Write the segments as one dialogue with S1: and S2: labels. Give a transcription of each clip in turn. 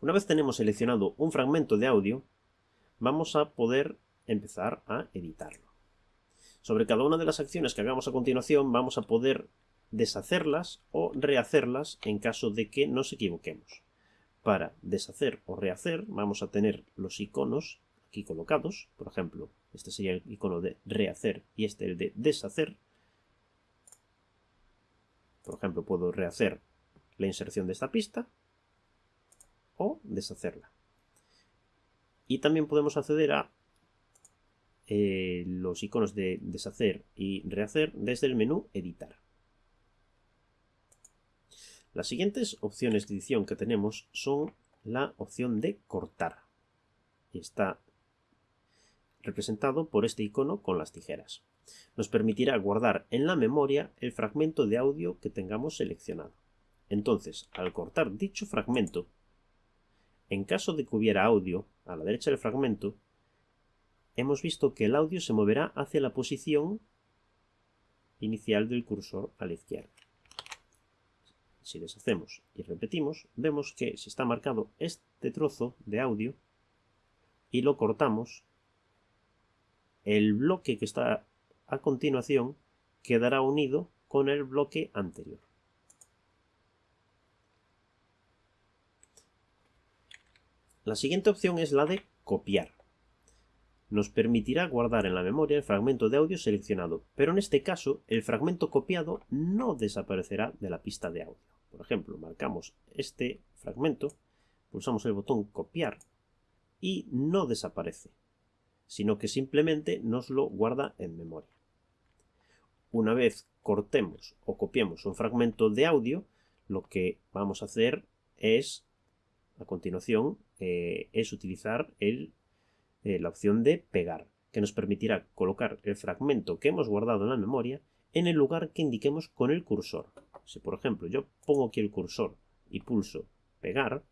S1: Una vez tenemos seleccionado un fragmento de audio, vamos a poder empezar a editarlo. Sobre cada una de las acciones que hagamos a continuación vamos a poder deshacerlas o rehacerlas en caso de que nos equivoquemos. Para deshacer o rehacer vamos a tener los iconos aquí colocados, por ejemplo, este sería el icono de rehacer y este el de deshacer. Por ejemplo, puedo rehacer la inserción de esta pista o deshacerla. Y también podemos acceder a eh, los iconos de deshacer y rehacer desde el menú editar. Las siguientes opciones de edición que tenemos son la opción de cortar. Y está representado por este icono con las tijeras. Nos permitirá guardar en la memoria el fragmento de audio que tengamos seleccionado. Entonces, al cortar dicho fragmento, en caso de que hubiera audio a la derecha del fragmento, hemos visto que el audio se moverá hacia la posición inicial del cursor a la izquierda. Si deshacemos y repetimos, vemos que si está marcado este trozo de audio y lo cortamos, el bloque que está a continuación quedará unido con el bloque anterior. La siguiente opción es la de copiar. Nos permitirá guardar en la memoria el fragmento de audio seleccionado, pero en este caso el fragmento copiado no desaparecerá de la pista de audio. Por ejemplo, marcamos este fragmento, pulsamos el botón copiar y no desaparece, sino que simplemente nos lo guarda en memoria. Una vez cortemos o copiemos un fragmento de audio, lo que vamos a hacer es a continuación eh, es utilizar eh, la opción de pegar, que nos permitirá colocar el fragmento que hemos guardado en la memoria en el lugar que indiquemos con el cursor. Si por ejemplo yo pongo aquí el cursor y pulso pegar,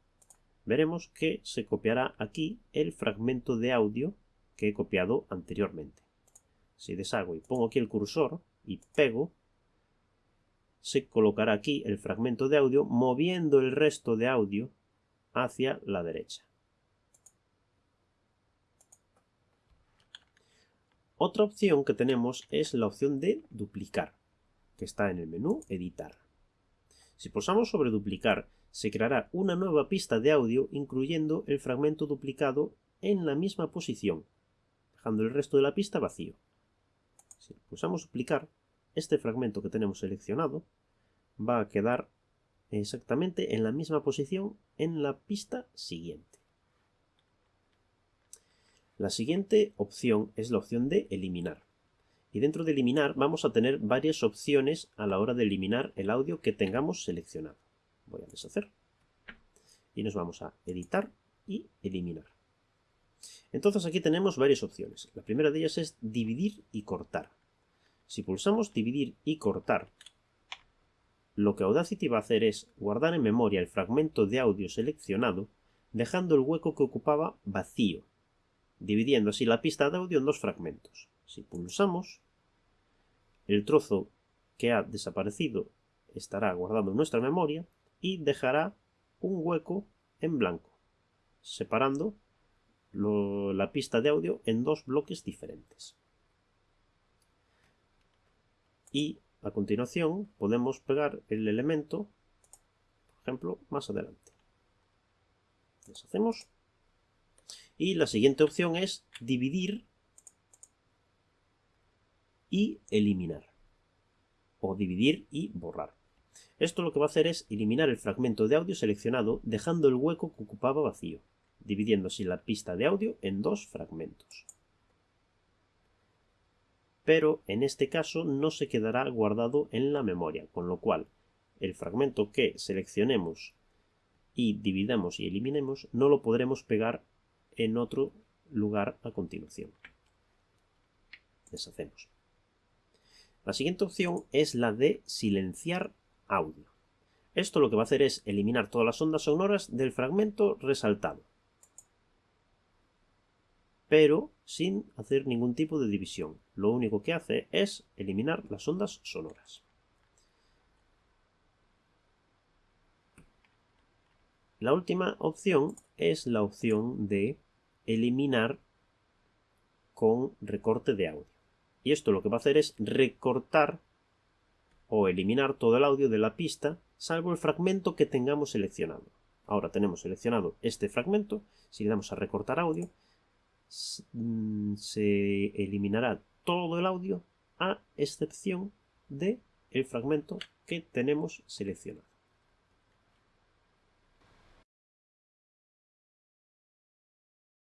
S1: veremos que se copiará aquí el fragmento de audio que he copiado anteriormente. Si deshago y pongo aquí el cursor y pego, se colocará aquí el fragmento de audio moviendo el resto de audio hacia la derecha. Otra opción que tenemos es la opción de duplicar, que está en el menú editar. Si pulsamos sobre duplicar, se creará una nueva pista de audio incluyendo el fragmento duplicado en la misma posición, dejando el resto de la pista vacío. Si pulsamos duplicar, este fragmento que tenemos seleccionado va a quedar exactamente en la misma posición en la pista siguiente. La siguiente opción es la opción de eliminar. Y dentro de eliminar vamos a tener varias opciones a la hora de eliminar el audio que tengamos seleccionado. Voy a deshacer. Y nos vamos a editar y eliminar. Entonces aquí tenemos varias opciones. La primera de ellas es dividir y cortar. Si pulsamos dividir y cortar lo que Audacity va a hacer es guardar en memoria el fragmento de audio seleccionado, dejando el hueco que ocupaba vacío, dividiendo así la pista de audio en dos fragmentos. Si pulsamos, el trozo que ha desaparecido estará guardado en nuestra memoria y dejará un hueco en blanco, separando la pista de audio en dos bloques diferentes. Y a continuación podemos pegar el elemento, por ejemplo, más adelante. Deshacemos. Y la siguiente opción es dividir y eliminar. O dividir y borrar. Esto lo que va a hacer es eliminar el fragmento de audio seleccionado dejando el hueco que ocupaba vacío, dividiendo así la pista de audio en dos fragmentos pero en este caso no se quedará guardado en la memoria, con lo cual el fragmento que seleccionemos y dividamos y eliminemos no lo podremos pegar en otro lugar a continuación. Deshacemos. La siguiente opción es la de silenciar audio. Esto lo que va a hacer es eliminar todas las ondas sonoras del fragmento resaltado pero sin hacer ningún tipo de división. Lo único que hace es eliminar las ondas sonoras. La última opción es la opción de eliminar con recorte de audio. Y esto lo que va a hacer es recortar o eliminar todo el audio de la pista, salvo el fragmento que tengamos seleccionado. Ahora tenemos seleccionado este fragmento, si le damos a recortar audio, se eliminará todo el audio a excepción de el fragmento que tenemos seleccionado.